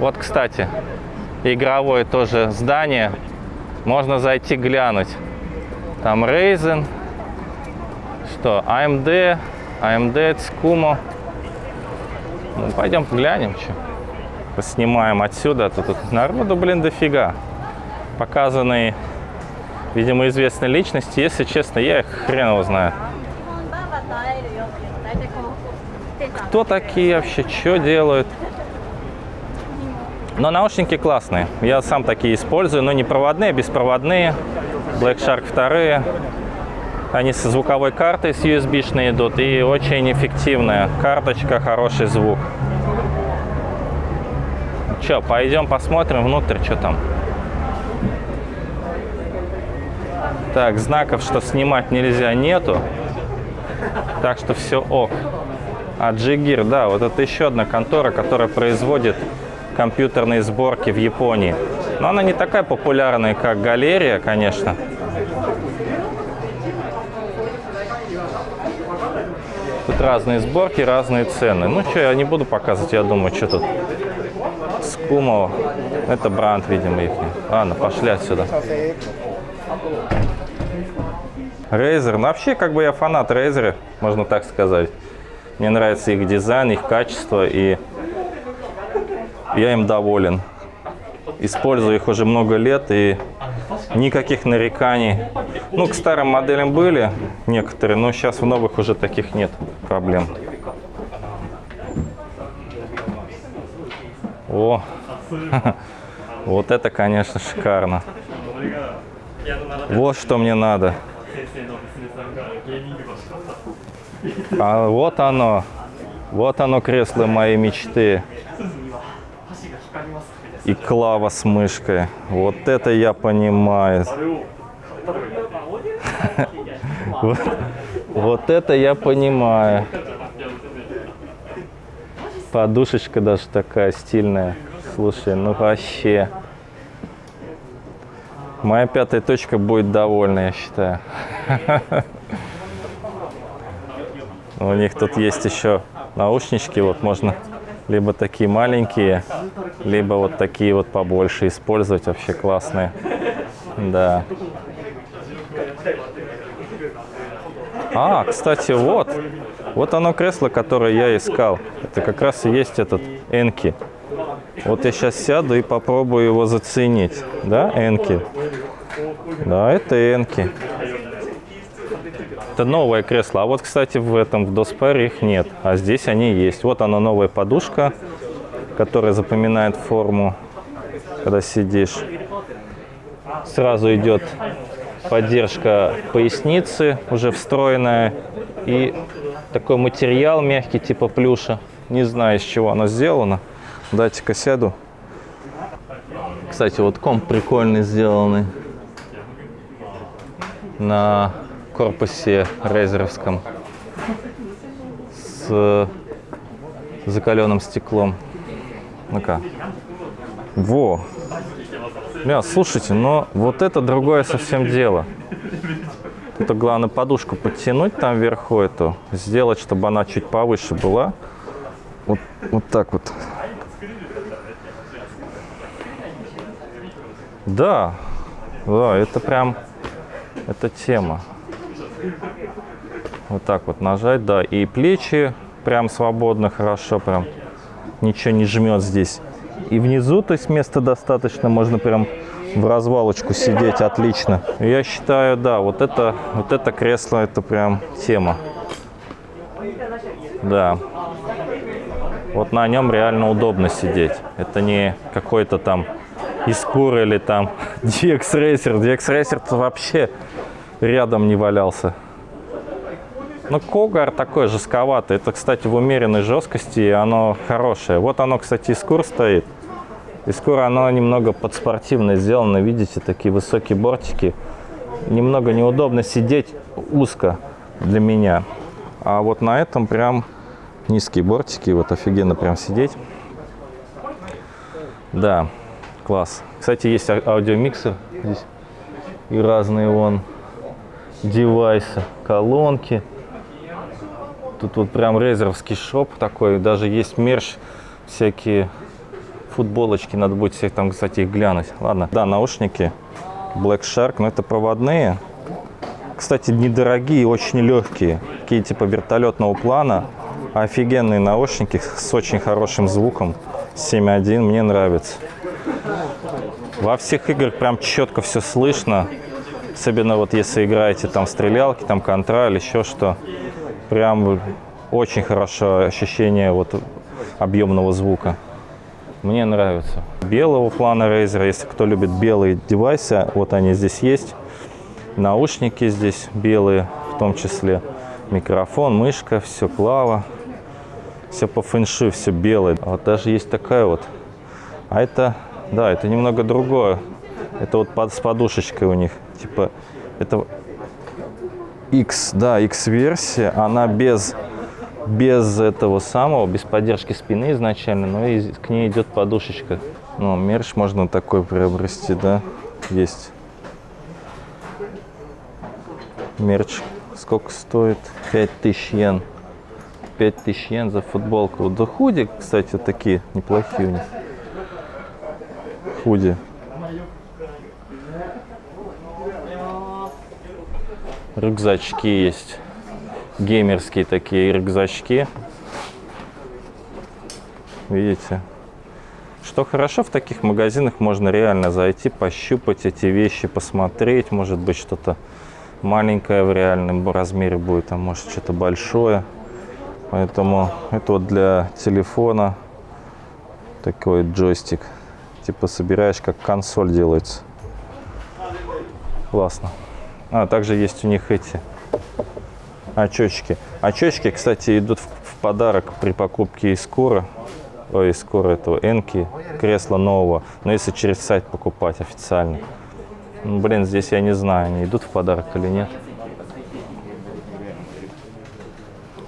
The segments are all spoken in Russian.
Вот, кстати, игровое тоже здание. Можно зайти глянуть. Там Ryzen, что AMD, AMD, Tsukumo. Ну, пойдем глянем, что. Поснимаем отсюда, а тут народу, блин, дофига. Показанные, видимо, известные личности. Если честно, я их хрен его знаю. Кто такие вообще, что делают? Но наушники классные. Я сам такие использую, но не проводные, беспроводные. Black Shark 2. Они со звуковой картой с USB-шной идут и очень эффективная. Карточка, хороший звук. Че, пойдем посмотрим внутрь, что там. Так, знаков, что снимать нельзя, нету. Так что все ок. А Джигир, да, вот это еще одна контора, которая производит компьютерные сборки в Японии. Но она не такая популярная, как Галерия, конечно. Тут разные сборки, разные цены. Ну что, я не буду показывать, я думаю, что тут. Скумово. Это бренд, видимо, их. Ладно, пошли отсюда. Razer. Ну, вообще, как бы я фанат Razer, можно так сказать. Мне нравится их дизайн, их качество, и я им доволен. Использую их уже много лет, и никаких нареканий. Ну, к старым моделям были некоторые, но сейчас в новых уже таких нет проблем. О, вот это, конечно, шикарно. Вот что мне надо. А вот оно. Вот оно, кресло моей мечты. И клава с мышкой. Вот это я понимаю. Вот, это я понимаю. Подушечка даже такая стильная. Слушай, ну вообще. Моя пятая точка будет довольна, я считаю. У них тут есть еще наушнички, вот можно либо такие маленькие, либо вот такие вот побольше использовать, вообще классные. Да. А, кстати, вот, вот оно кресло, которое я искал. Это как раз и есть этот Энки. Вот я сейчас сяду и попробую его заценить. Да, Энки? Да, это Энки. Это новое кресло. А вот, кстати, в этом, в Доспаре их нет. А здесь они есть. Вот она новая подушка, которая запоминает форму, когда сидишь. Сразу идет поддержка поясницы, уже встроенная. И такой материал мягкий, типа плюша. Не знаю, из чего оно сделано. Дайте-ка сяду. Кстати, вот комп прикольный сделанный. На корпусе рейзеровском с закаленным стеклом. Ну-ка. Во! Бля, слушайте, но вот это другое совсем дело. Это главное подушку подтянуть там вверху эту, сделать, чтобы она чуть повыше была. Вот, вот так вот. Да, да, это прям, это тема. Вот так вот нажать, да, и плечи прям свободно, хорошо, прям ничего не жмет здесь. И внизу, то есть места достаточно, можно прям в развалочку сидеть, отлично. Я считаю, да, вот это, вот это кресло, это прям тема. Да. Вот на нем реально удобно сидеть. Это не какой-то там Искур или там DX Racer. DX Racer -то вообще рядом не валялся. Ну, Когар такой жестковатый. Это, кстати, в умеренной жесткости, и оно хорошее. Вот оно, кстати, Искур стоит. Искур, оно немного подспортивно сделано. Видите, такие высокие бортики. Немного неудобно сидеть узко для меня. А вот на этом прям низкие бортики. Вот офигенно прям сидеть. Да, класс. Кстати, есть аудиомиксер здесь. И разные вон девайсы, колонки. Тут вот прям резеровский шоп такой. Даже есть мерч всякие футболочки, надо будет всех там, кстати, их глянуть. Ладно, да, наушники Black Shark, но это проводные. Кстати, недорогие, очень легкие. Такие типа вертолетного плана. Офигенные наушники с очень хорошим звуком. 7.1, мне нравится. Во всех играх прям четко все слышно. Особенно вот если играете там стрелялки, там контра или еще что. Прям очень хорошо ощущение вот объемного звука. Мне нравится. Белого плана Razer, если кто любит белые девайсы, вот они здесь есть. Наушники здесь белые, в том числе микрофон, мышка, все клава. Все по фэнши, все белое. А вот даже есть такая вот. А это, да, это немного другое. Это вот под, с подушечкой у них. Типа, это X, да, X-версия. Она без, без этого самого, без поддержки спины изначально, но и к ней идет подушечка. Ну, мерч можно такой приобрести, да, есть. Мерч сколько стоит? 5000 йен. 5000 йен за футболку. Да худи, кстати, такие неплохие у них. Худи. Рюкзачки есть. Геймерские такие рюкзачки. Видите? Что хорошо, в таких магазинах можно реально зайти, пощупать эти вещи, посмотреть. Может быть, что-то маленькое в реальном размере будет, а может что-то большое. Поэтому это вот для телефона такой джойстик. Типа собираешь, как консоль делается. Классно. А, также есть у них эти очечки. Очечки, кстати, идут в, в подарок при покупке из Скора. Ой, из Скора этого Энки, кресла нового. Но если через сайт покупать официально. Ну, блин, здесь я не знаю, они идут в подарок или нет.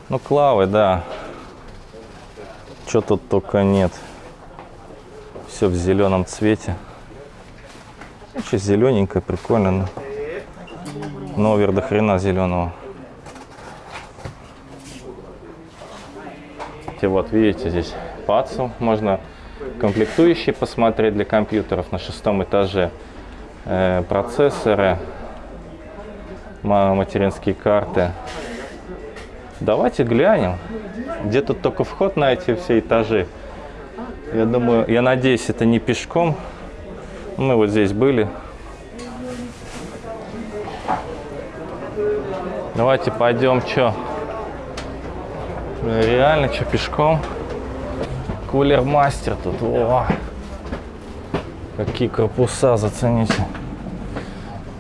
Ну, клавы, да. Что тут только нет. Все в зеленом цвете. Вообще зелененькое, прикольно. Но овер до хрена зеленого. И вот, видите, здесь пацу. Можно комплектующие посмотреть для компьютеров на шестом этаже. Э, процессоры, материнские карты. Давайте глянем, где тут только вход на эти все этажи. Я думаю, я надеюсь, это не пешком. Мы вот здесь были. Давайте пойдем, что? Реально, что, пешком? Кулер мастер тут. О! Какие корпуса, зацените.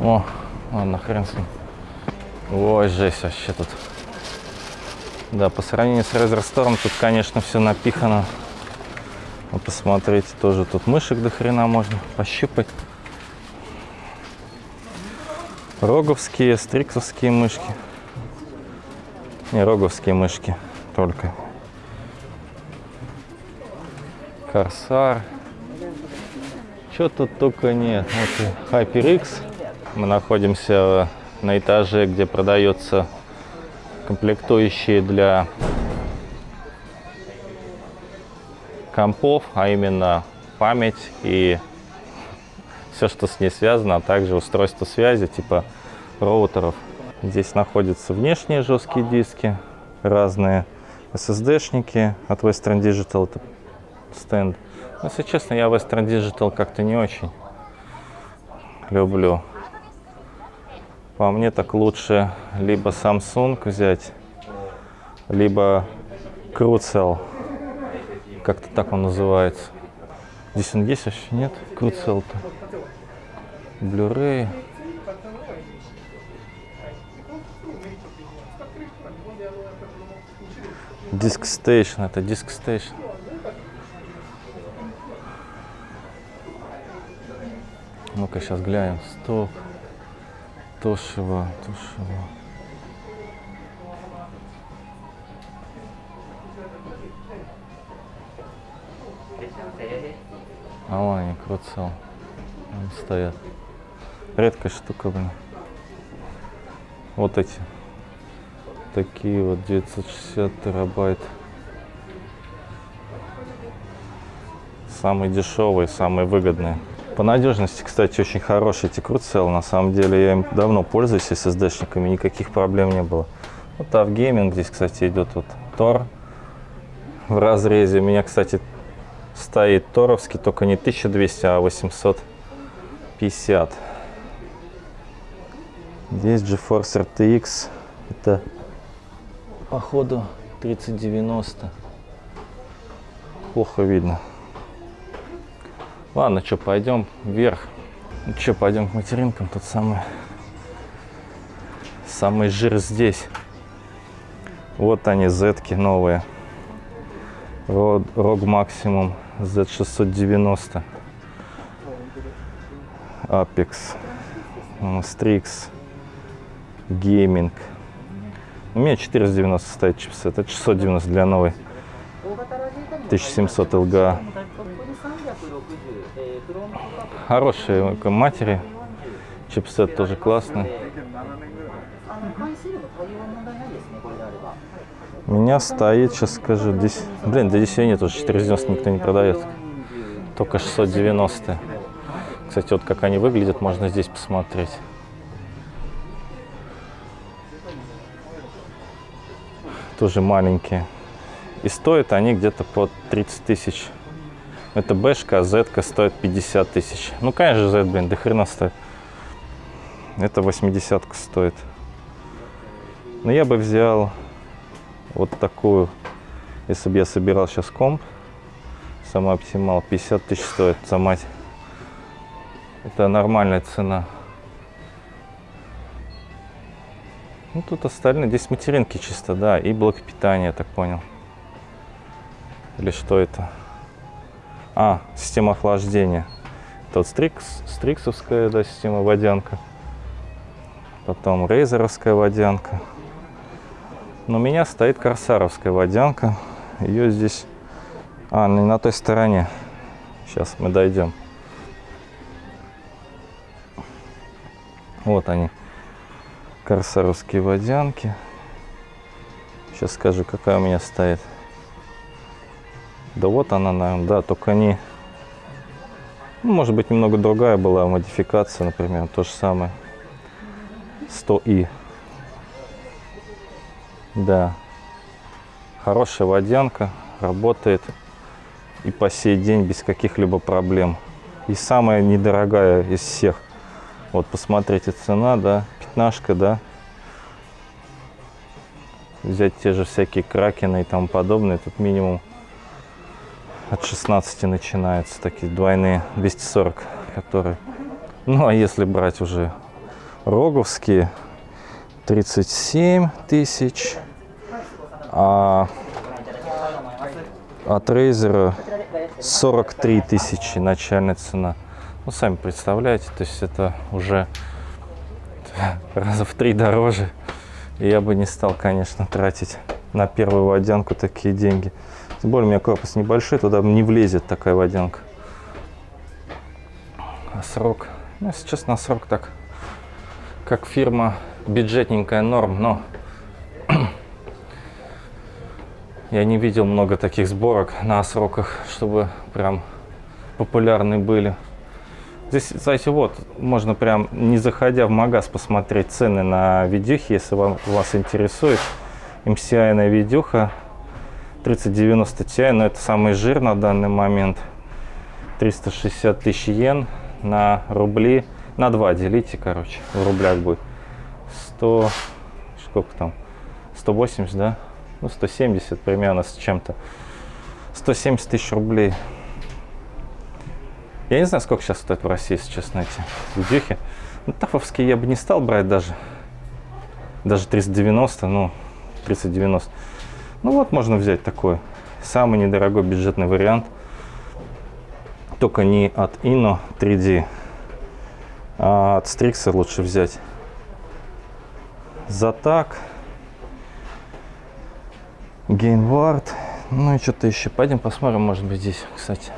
О, ладно, хрен с ним. Ой, жесть вообще тут. Да, по сравнению с Razer Storm тут, конечно, все напихано. Но посмотрите, тоже тут мышек до хрена можно пощупать. Роговские, стриксовские мышки. Не, роговские мышки только. Корсар. Что тут только нет. Вот HyperX. Мы находимся на этаже, где продается комплектующие для компов, а именно память и все, что с ней связано, а также устройство связи типа роутеров. Здесь находятся внешние жесткие диски, разные SSD-шники от Western Digital, это стенд. Но, если честно, я Western Digital как-то не очень люблю. По мне так лучше либо Samsung взять, либо Crucial. Как-то так он называется. Здесь он есть вообще? Нет? Crucial-то. Blu-ray. Disk Station. Это Disk Station. Ну-ка, сейчас глянем. Стоп. Тошева, Тошева. А вон они, круцел. Они стоят. Редкая штука, блин. Вот эти. Такие вот 960 терабайт. Самые дешевые, самые выгодные. По надежности, кстати, очень хороший эти Crucial. На самом деле я им давно пользуюсь SSD-шниками, никаких проблем не было. Вот Avgaming здесь, кстати, идет вот Tor в разрезе. У меня, кстати, стоит торовский, только не 1200, а 850. Здесь GeForce RTX. Это, походу, 3090. Плохо видно. Ладно, что, пойдем вверх. Ну что, пойдем к материнкам. Тут самый, самый жир здесь. Вот они, зетки новые. ROG Maximum Z690. Apex. Strix. Gaming. У меня 490 стоит чипсет. Это 690 для новой. 1700 LGA. Хорошие матери. Чипсет тоже классный. Меня стоит, сейчас скажу, здесь, блин, до 10 нет, уже 490 никто не продает. Только 690. Кстати, вот как они выглядят, можно здесь посмотреть. Тоже маленькие. И стоят они где-то по 30 тысяч. Это бэшка, а зетка стоит 50 тысяч. Ну, конечно зет, блин, до хрена стоит. Это 80 стоит. Но я бы взял вот такую, если бы я собирал сейчас комп, сама оптимал, 50 тысяч стоит за мать. Это нормальная цена. Ну, тут остальные, здесь материнки чисто, да, и блок питания, я так понял. Или что это? А, система охлаждения. Тут стрикс, стриксовская, да, система водянка. Потом рейзеровская водянка. Но у меня стоит корсаровская водянка. Ее здесь... А, не на той стороне. Сейчас мы дойдем. Вот они. Корсаровские водянки. Сейчас скажу, какая у меня стоит. Да вот она, наверное, да, только не... Ну, может быть, немного другая была модификация, например, то же самое. 100i. Да. Хорошая водянка, работает и по сей день без каких-либо проблем. И самая недорогая из всех. Вот посмотрите, цена, да, пятнашка, да. Взять те же всякие кракены и тому подобное, тут минимум от 16 начинаются такие двойные 240, которые... Ну, а если брать уже роговские, 37 тысяч, а от Razer 43 тысячи начальная цена. Ну, сами представляете, то есть это уже раза в три дороже. И я бы не стал, конечно, тратить на первую водянку такие деньги. Тем более у меня корпус небольшой, туда не влезет такая водянка. А срок, ну, сейчас на срок так, как фирма бюджетненькая норм, но я не видел много таких сборок на сроках, чтобы прям популярны были. Здесь, кстати, вот, можно прям, не заходя в магаз, посмотреть цены на видюхи, если вам, вас интересует. MCI видюха 3090 Ti, но это самый жир на данный момент. 360 тысяч йен на рубли. На 2 делите, короче, в рублях будет. 100, сколько там? 180, да? Ну, 170 примерно с чем-то. 170 тысяч рублей. Я не знаю, сколько сейчас стоит в России, если честно, эти видюхи. Ну, тафовские я бы не стал брать даже. Даже 390, ну, 390. Ну вот можно взять такой самый недорогой бюджетный вариант. Только не от Inno 3D, а от Strix лучше взять. За так. Gainward. Ну и что-то еще. Пойдем посмотрим, может быть, здесь, кстати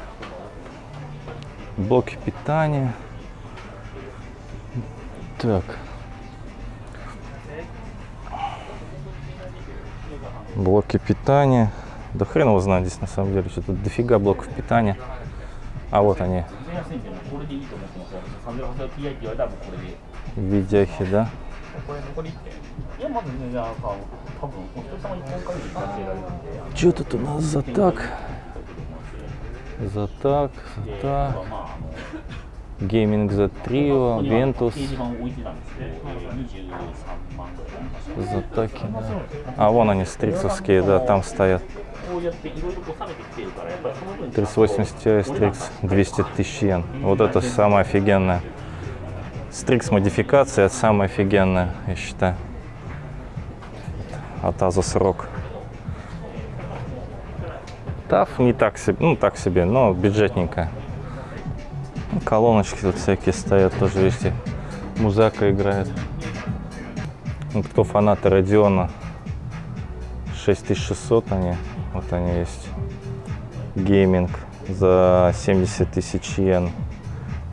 блоки питания. Так. Блоки питания. Да хрен его знает здесь на самом деле, что тут дофига блоков питания. А вот они. Видяхи, да? Что тут у нас за так? за так, Zotac. Gaming Z Trio, Ventus. Zotac и. А, вон они, стриксовские, да, там стоят. 380 Ti Strix 200 тысяч йен. Вот это самое офигенное. Strix модификация самая офигенная, я считаю. От Asus ROG. TAF не так себе, ну так себе, но бюджетненькая. Ну, Колоночки тут всякие стоят, тоже, видите, музака играет. Ну, кто фанаты Radeon 6600 они, вот они есть гейминг за 70 тысяч йен.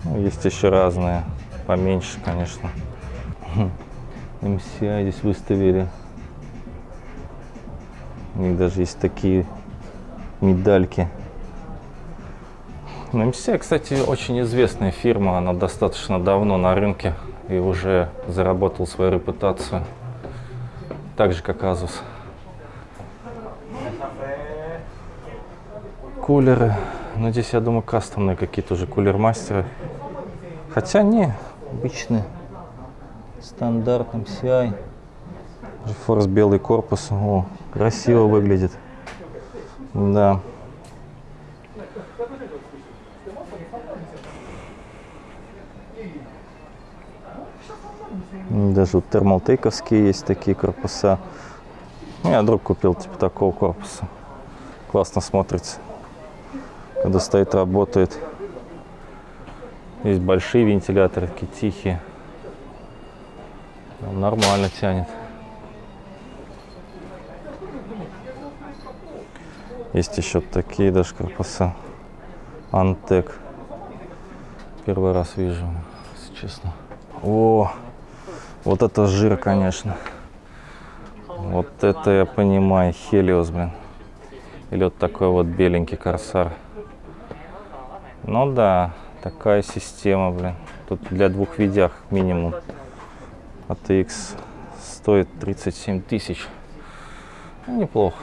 Ну, есть еще разные, поменьше, конечно. MCI здесь выставили. У них даже есть такие медальки. Ну, MCI, кстати, очень известная фирма. Она достаточно давно на рынке и уже заработала свою репутацию. Так же, как Asus. Кулеры. Ну, здесь, я думаю, кастомные какие-то уже кулер-мастеры. Хотя не, обычные. Стандарт MCI. GeForce белый корпус. О, красиво выглядит. Да. Даже вот термалтейковские есть такие корпуса. У меня друг купил типа такого корпуса. Классно смотрится. Когда стоит, работает. Есть большие вентиляторы, такие тихие. Нормально тянет. Есть еще такие даже корпуса. Антек. Первый раз вижу, если честно. О, вот это жир, конечно. Вот это я понимаю, Хелиос, блин. Или вот такой вот беленький корсар. Ну да, такая система, блин. Тут для двух видях минимум. ATX стоит 37 тысяч. Ну, неплохо.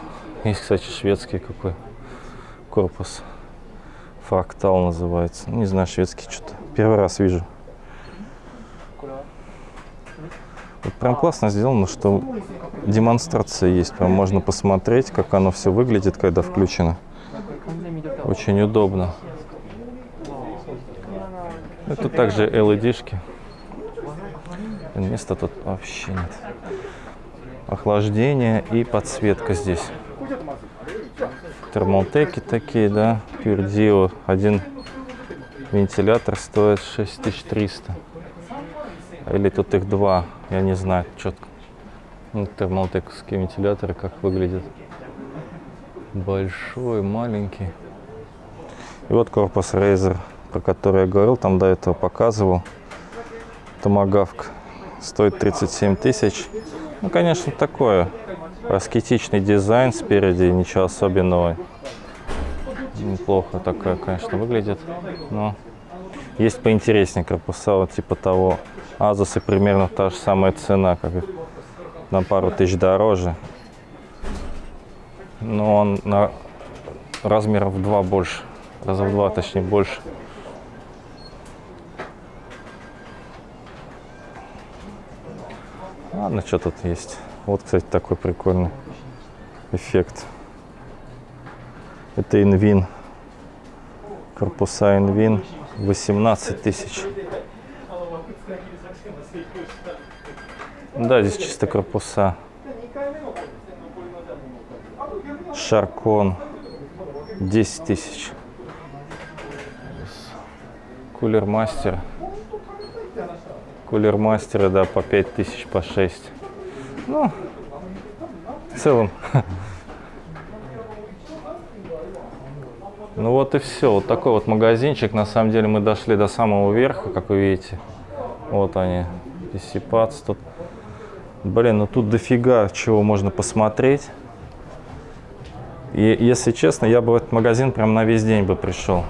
Есть, кстати, шведский какой корпус. Фрактал называется. Не знаю, шведский что-то. Первый раз вижу. Вот прям классно сделано, что демонстрация есть. Прям можно посмотреть, как оно все выглядит, когда включено. Очень удобно. Это также LED-шки. Места тут вообще нет. Охлаждение и подсветка здесь. Термолтеки такие, да. Пюрдио. Один вентилятор стоит 6300. Или тут их два. Я не знаю четко. Ну, термолтековские вентиляторы как выглядят. Большой, маленький. И вот корпус Razer, про который я говорил, там до этого показывал. Томагавк стоит 37 тысяч. Ну, конечно, такое. Аскетичный дизайн спереди, ничего особенного. Неплохо такое, конечно, выглядит. Но есть поинтереснее корпуса, вот типа того. Азусы примерно та же самая цена, как и на пару тысяч дороже. Но он на размеров в два больше. Раза в два, точнее, больше. Ладно, что тут есть. Вот, кстати, такой прикольный эффект. Это инвин. Корпуса инвин 18 тысяч. Да, здесь чисто корпуса. Шаркон 10 тысяч. Кулер мастер. Кулер мастеры, да, по 5 тысяч, по 6. Ну, в целом. Ну вот и все. Вот такой вот магазинчик. На самом деле мы дошли до самого верха, как вы видите. Вот они. Диссипац тут. Блин, ну тут дофига чего можно посмотреть. И если честно, я бы в этот магазин прям на весь день бы пришел.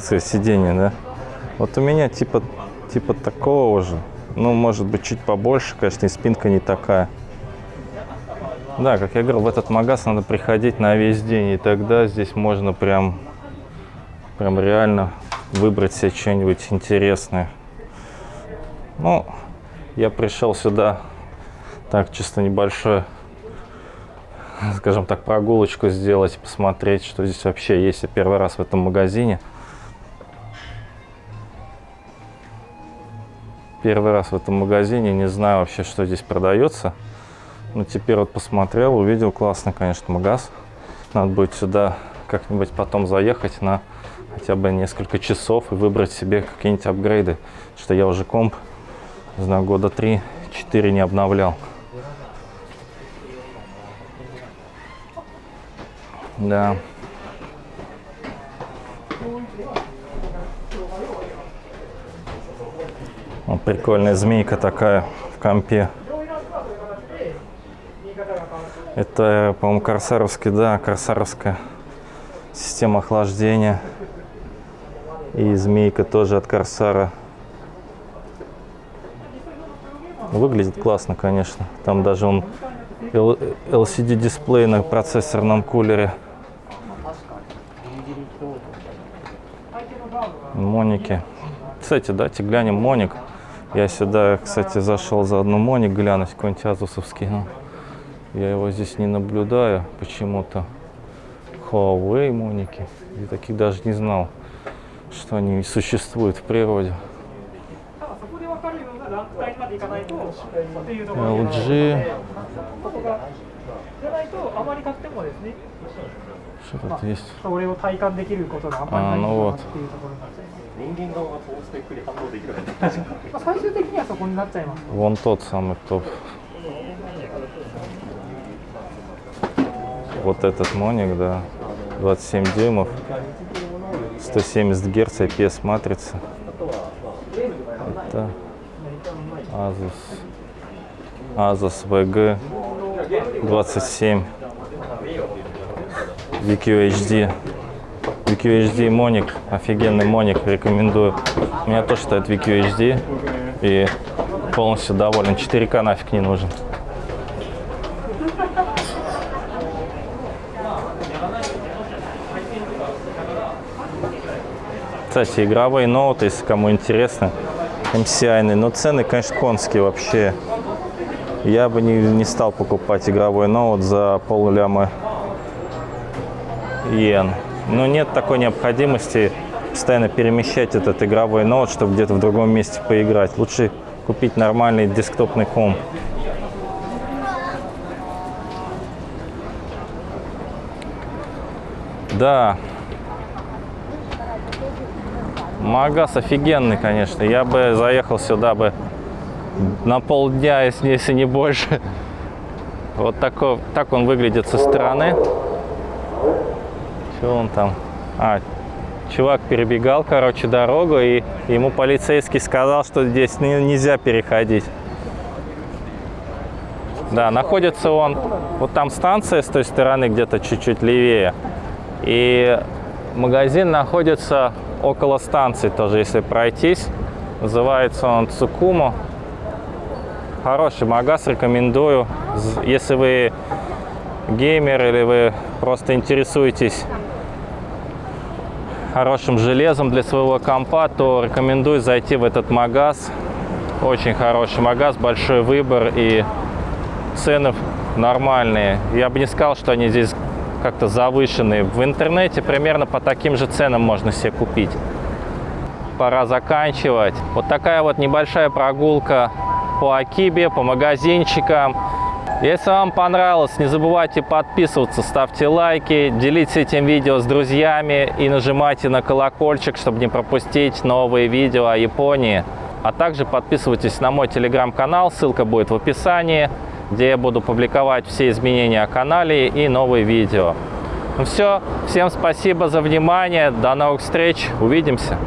Вот сиденье, да? Вот у меня типа, типа такого же. Ну, может быть, чуть побольше, конечно, и спинка не такая. Да, как я говорил, в этот магаз надо приходить на весь день, и тогда здесь можно прям, прям реально выбрать себе что-нибудь интересное. Ну, я пришел сюда так, чисто небольшое, скажем так, прогулочку сделать, посмотреть, что здесь вообще есть. Я первый раз в этом магазине. Первый раз в этом магазине, не знаю вообще, что здесь продается. Но теперь вот посмотрел, увидел, классный, конечно, магаз. Надо будет сюда как-нибудь потом заехать на хотя бы несколько часов и выбрать себе какие-нибудь апгрейды. Что я уже комп, не знаю, года 3-4 не обновлял. Да. Вот прикольная змейка такая в компе. Это, по-моему, корсаровский, да, корсаровская система охлаждения. И змейка тоже от корсара. Выглядит классно, конечно. Там даже он LCD дисплей на процессорном кулере. Моники. Кстати, давайте глянем Моник. Я сюда, кстати, зашел за одну моник глянуть, какой-нибудь азусовский, но я его здесь не наблюдаю почему-то. Huawei моники. Я таких даже не знал, что они существуют в природе. LG. Что тут есть? А, ну вот. 体感できることがあんまりないのかなっていうところになっちゃいます人間側がトースペックに反応できるかどうかまあ最終的にはそこになっちゃいます Вон тот самый топ. Вот этот моник, да, 27 дюймов, 170 герц IPS матрица. Это Asus, Asus VG 27 VQHD. VQHD моник, офигенный моник, рекомендую. У меня тоже стоит VQHD и полностью доволен. 4К нафиг не нужен. Кстати, игровые ноуты, если кому интересно, MCI, но цены, конечно, конские вообще. Я бы не, не стал покупать игровой ноут за полляма иен. Но нет такой необходимости постоянно перемещать этот игровой ноут, чтобы где-то в другом месте поиграть. Лучше купить нормальный десктопный комп. Да. Магаз офигенный, конечно. Я бы заехал сюда бы на полдня, если, если не больше. Вот такой, так он выглядит со стороны. Что он там? А, чувак перебегал, короче, дорогу, и ему полицейский сказал, что здесь нельзя переходить. Да, находится он, вот там станция с той стороны, где-то чуть-чуть левее. И магазин находится около станции тоже, если пройтись. Называется он Цукумо. Хороший магаз, рекомендую. Если вы геймер или вы просто интересуетесь хорошим железом для своего компа, то рекомендую зайти в этот магаз. Очень хороший магаз, большой выбор и цены нормальные. Я бы не сказал, что они здесь как-то завышенные. В интернете примерно по таким же ценам можно себе купить. Пора заканчивать. Вот такая вот небольшая прогулка по Акибе, по магазинчикам. Если вам понравилось, не забывайте подписываться, ставьте лайки, делитесь этим видео с друзьями и нажимайте на колокольчик, чтобы не пропустить новые видео о Японии. А также подписывайтесь на мой телеграм-канал, ссылка будет в описании, где я буду публиковать все изменения о канале и новые видео. Ну все, всем спасибо за внимание, до новых встреч, увидимся!